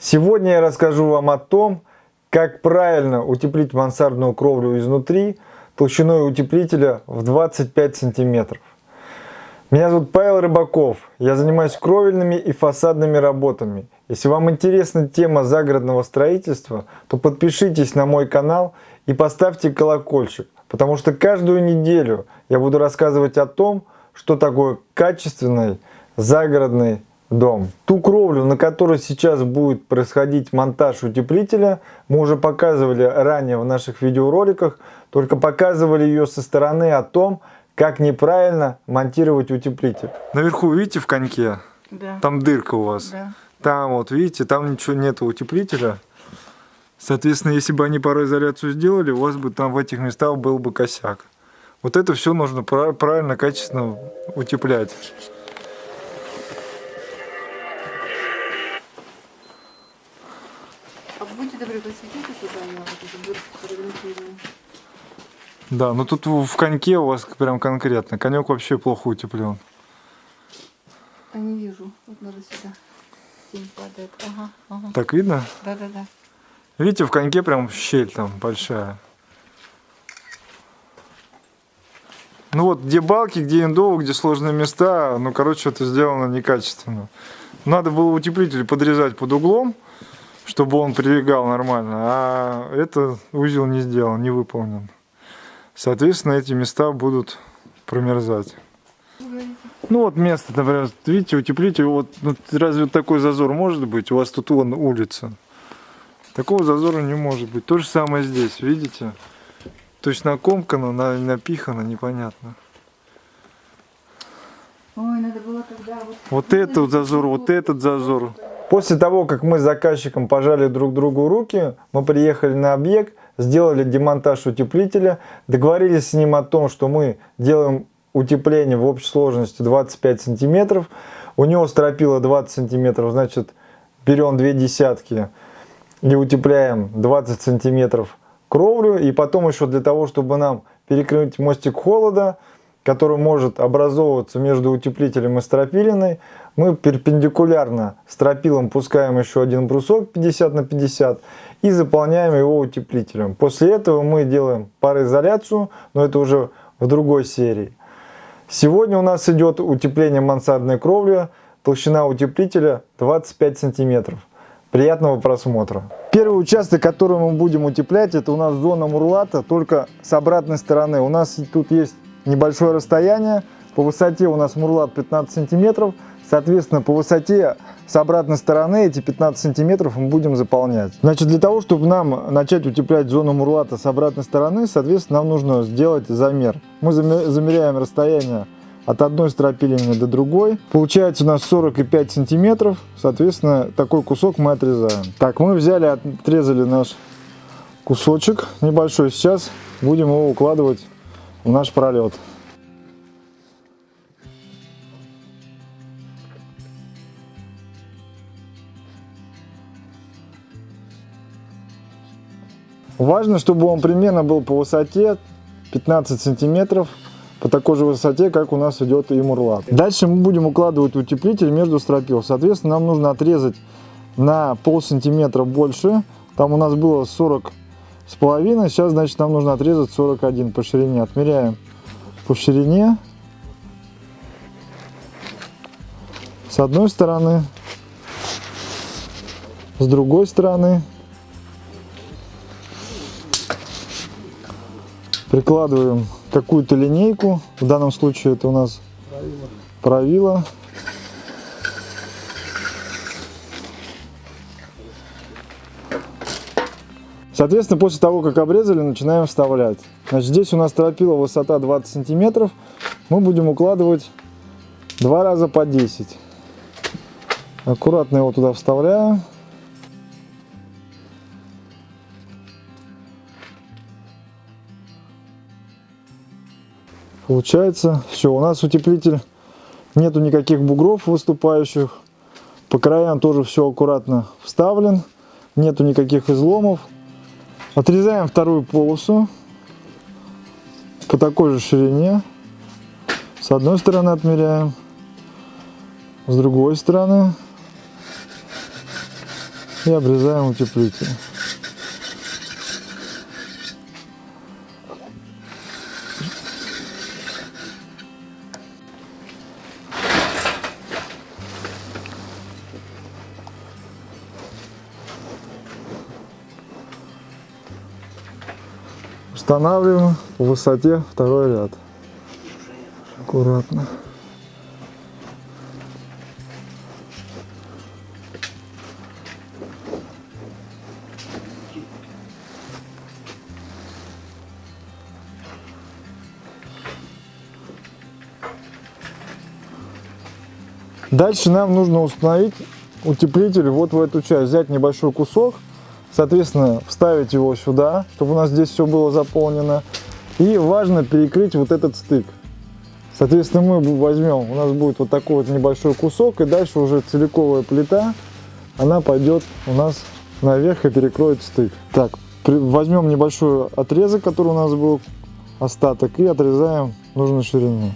Сегодня я расскажу вам о том, как правильно утеплить мансардную кровлю изнутри толщиной утеплителя в 25 сантиметров. Меня зовут Павел Рыбаков, я занимаюсь кровельными и фасадными работами. Если вам интересна тема загородного строительства, то подпишитесь на мой канал и поставьте колокольчик, потому что каждую неделю я буду рассказывать о том, что такое качественный загородный дом. Ту кровлю, на которой сейчас будет происходить монтаж утеплителя, мы уже показывали ранее в наших видеороликах, только показывали ее со стороны о том, как неправильно монтировать утеплитель. Наверху, видите, в коньке? Да. Там дырка у вас. Да. Там вот, видите, там ничего нет утеплителя. Соответственно, если бы они пароизоляцию сделали, у вас бы там в этих местах был бы косяк. Вот это все нужно правильно, качественно утеплять. Я вот эту дырку. Да, ну тут в коньке у вас прям конкретно. Конек вообще плохо утеплен. А не вижу. Вот надо сюда. Тень падает. Ага, ага. Так видно? Да, да, да. Видите, в коньке прям щель там большая. Ну вот, где балки, где индовы, где сложные места, ну, короче, это сделано некачественно. Надо было утеплитель подрезать под углом, чтобы он прилегал нормально, а это узел не сделан, не выполнен. Соответственно, эти места будут промерзать. Ну вот место, например, видите, утеплитель, вот ну, разве вот такой зазор может быть? У вас тут вон улица. Такого зазора не может быть. То же самое здесь, видите? То есть накомкано, напихано, непонятно. Ой, надо было тогда вот... Вот этот зазор, вот этот зазор. После того, как мы с заказчиком пожали друг другу руки, мы приехали на объект, сделали демонтаж утеплителя, договорились с ним о том, что мы делаем утепление в общей сложности 25 сантиметров. У него стропила 20 сантиметров, значит берем две десятки и утепляем 20 сантиметров кровлю. И потом еще для того, чтобы нам перекрыть мостик холода, который может образовываться между утеплителем и стропилиной, мы перпендикулярно стропилом пускаем еще один брусок 50 на 50 и заполняем его утеплителем. После этого мы делаем пароизоляцию, но это уже в другой серии. Сегодня у нас идет утепление мансардной кровли, толщина утеплителя 25 сантиметров. Приятного просмотра. Первый участок, который мы будем утеплять, это у нас зона мурлата, только с обратной стороны. У нас тут есть небольшое расстояние, по высоте у нас мурлат 15 сантиметров, соответственно, по высоте с обратной стороны эти 15 сантиметров мы будем заполнять. Значит, для того, чтобы нам начать утеплять зону мурлата с обратной стороны, соответственно, нам нужно сделать замер. Мы замеряем расстояние от одной стропилины до другой. Получается у нас 45 сантиметров, соответственно, такой кусок мы отрезаем. Так, мы взяли, отрезали наш кусочек небольшой. Сейчас будем его укладывать в наш пролет. Важно, чтобы он примерно был по высоте 15 сантиметров по такой же высоте, как у нас идет и мурлат. Дальше мы будем укладывать утеплитель между стропил. Соответственно, нам нужно отрезать на пол сантиметра больше. Там у нас было 40 с половиной, сейчас, значит, нам нужно отрезать 41 по ширине. Отмеряем по ширине. С одной стороны, с другой стороны. Прикладываем какую-то линейку. В данном случае это у нас правило. Соответственно, после того, как обрезали, начинаем вставлять. Значит, здесь у нас стропила высота 20 сантиметров. Мы будем укладывать два раза по 10. Аккуратно его туда вставляю. Получается, все, у нас утеплитель, нету никаких бугров выступающих. По краям тоже все аккуратно вставлен, нету никаких изломов. Отрезаем вторую полосу по такой же ширине. С одной стороны отмеряем, с другой стороны. И обрезаем утеплитель. Устанавливаем по высоте второй ряд. Аккуратно. Дальше нам нужно установить утеплитель вот в эту часть. Взять небольшой кусок, соответственно, вставить его сюда, чтобы у нас здесь все было заполнено. И важно перекрыть вот этот стык. Соответственно, мы возьмем, у нас будет вот такой вот небольшой кусок, и дальше уже целиковая плита, она пойдет у нас наверх и перекроет стык. Так, возьмем небольшой отрезок, который у нас был остаток, и отрезаем нужной ширины.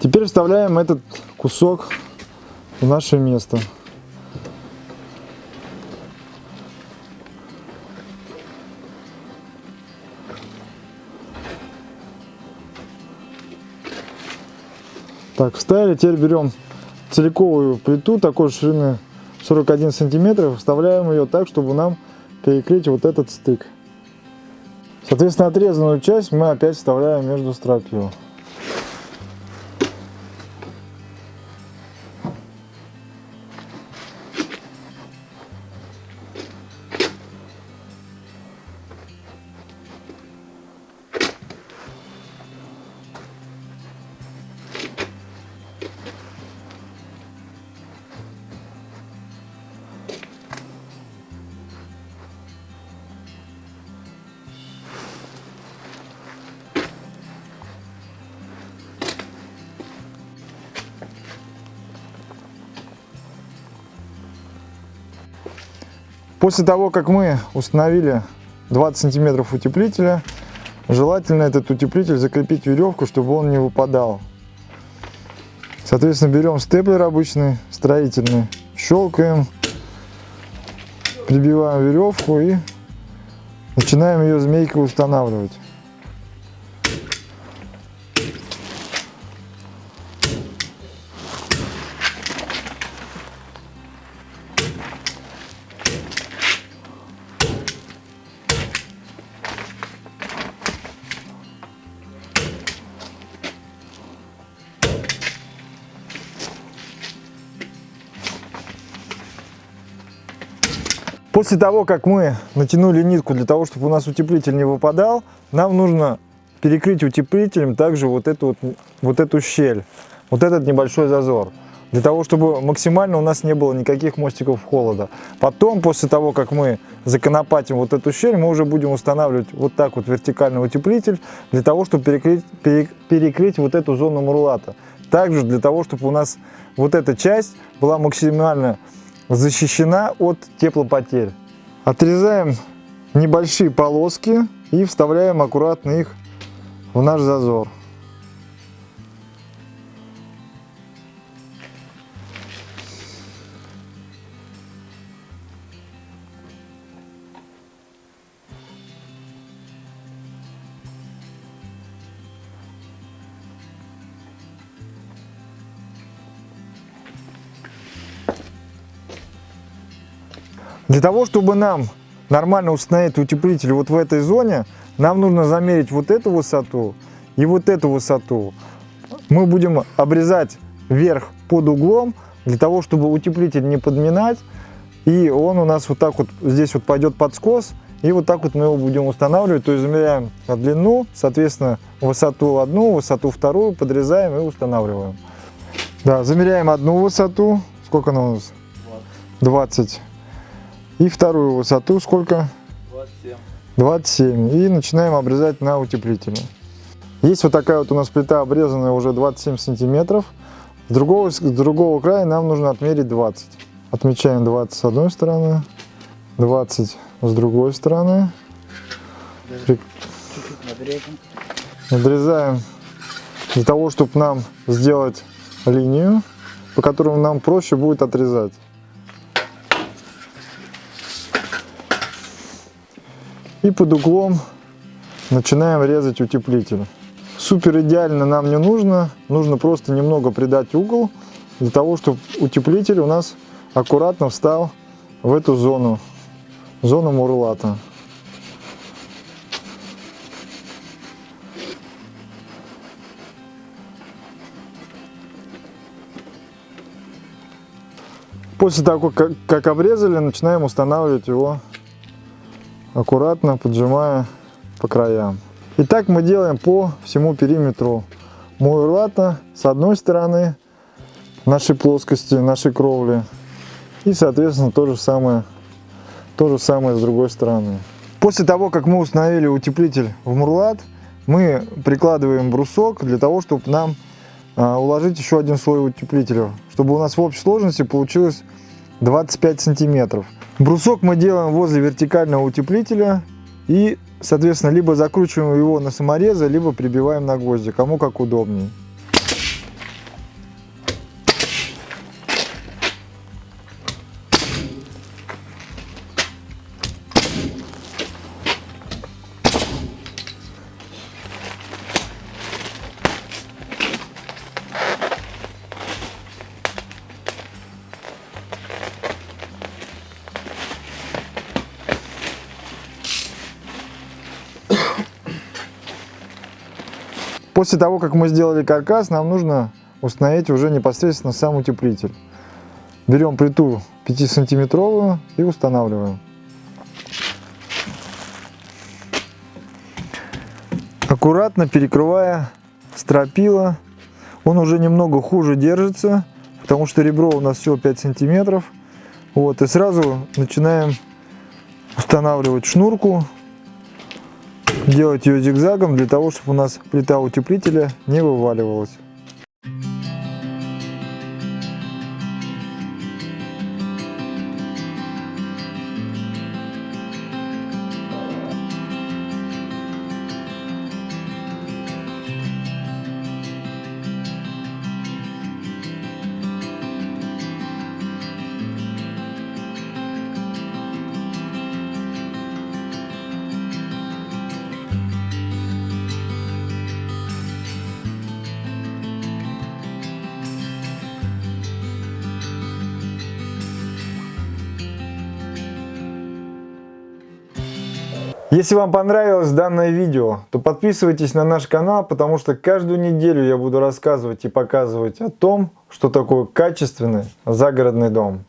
Теперь вставляем этот кусок в наше место. Так, вставили. Теперь берем целиковую плиту такой ширины 41 сантиметров. Вставляем ее так, чтобы нам перекрыть вот этот стык. Соответственно, отрезанную часть мы опять вставляем между стропил. После того, как мы установили 20 сантиметров утеплителя, желательно этот утеплитель закрепить веревку, чтобы он не выпадал. Соответственно, берем степлер обычный, строительный, щелкаем, прибиваем веревку и начинаем ее змейкой устанавливать. После того, как мы натянули нитку для того, чтобы у нас утеплитель не выпадал, нам нужно перекрыть утеплителем также вот эту, вот, вот эту щель, вот этот небольшой зазор. Для того, чтобы максимально у нас не было никаких мостиков холода. Потом, после того, как мы законопатим вот эту щель, мы уже будем устанавливать вот так вот вертикальный утеплитель, для того, чтобы перекрыть, перекрыть вот эту зону мурлата. Также для того, чтобы у нас вот эта часть была максимально защищена от теплопотерь. Отрезаем небольшие полоски и вставляем аккуратно их в наш зазор. Для того, чтобы нам нормально установить утеплитель вот в этой зоне, нам нужно замерить вот эту высоту и вот эту высоту. Мы будем обрезать вверх под углом, для того, чтобы утеплитель не подминать. И он у нас вот так вот, здесь вот пойдет под скос, и вот так вот мы его будем устанавливать. То есть замеряем длину, соответственно, высоту одну, высоту вторую, подрезаем и устанавливаем. Да, замеряем одну высоту. Сколько она у нас? 20. И вторую высоту сколько? 27. 27. И начинаем обрезать на утеплителе. Есть вот такая вот у нас плита обрезанная уже 27 сантиметров. С другого, с другого края нам нужно отмерить 20. Отмечаем 20 с одной стороны, 20 с другой стороны. Надрежем. Надрезаем для того, чтобы нам сделать линию, по которой нам проще будет отрезать. И под углом начинаем резать утеплитель. Супер идеально нам не нужно, нужно просто немного придать угол, для того, чтобы утеплитель у нас аккуратно встал в эту зону, зону мурлата. После того, как, как обрезали, начинаем устанавливать его аккуратно, поджимая по краям. И так мы делаем по всему периметру муэрлата с одной стороны нашей плоскости, нашей кровли. И, соответственно, то же самое, то же самое с другой стороны. После того, как мы установили утеплитель в мурлат, мы прикладываем брусок для того, чтобы нам а, уложить еще один слой утеплителя, чтобы у нас в общей сложности получилось 25 сантиметров. Брусок мы делаем возле вертикального утеплителя и, соответственно, либо закручиваем его на саморезы, либо прибиваем на гвозди, кому как удобнее. После того, как мы сделали каркас, нам нужно установить уже непосредственно сам утеплитель. Берем плиту 5 сантиметровую и устанавливаем. Аккуратно перекрывая стропила. Он уже немного хуже держится, потому что ребро у нас всего 5 сантиметров. Вот, и сразу начинаем устанавливать шнурку делать ее зигзагом для того, чтобы у нас плита утеплителя не вываливалась. Если вам понравилось данное видео, то подписывайтесь на наш канал, потому что каждую неделю я буду рассказывать и показывать о том, что такое качественный загородный дом.